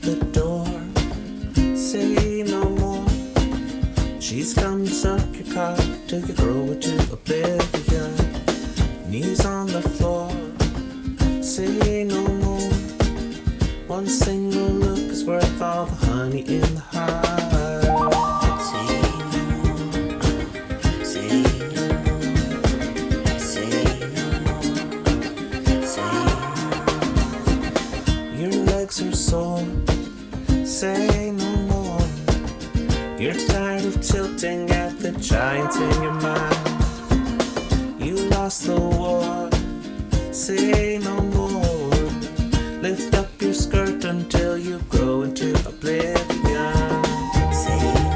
the door. Say no more. She's come suck your cock till you grow to oblivion. Knees on the floor. Say no more. One single look is worth all the honey in the hive. Are sore, say no more. You're tired of tilting at the giants in your mind. You lost the war, say no more. Lift up your skirt until you grow into oblivion. Say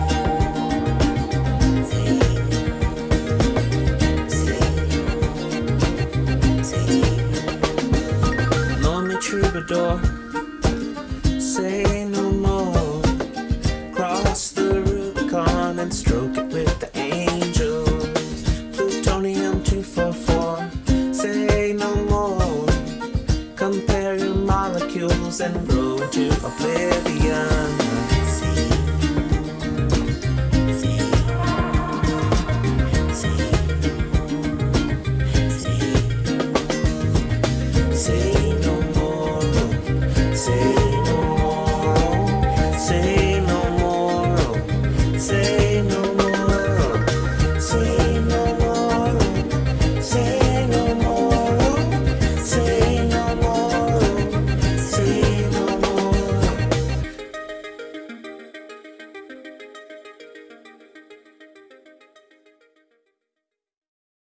troubadour, and stroke it with the angels. Plutonium 244, say no more. Compare your molecules and grow into oblivion. See, know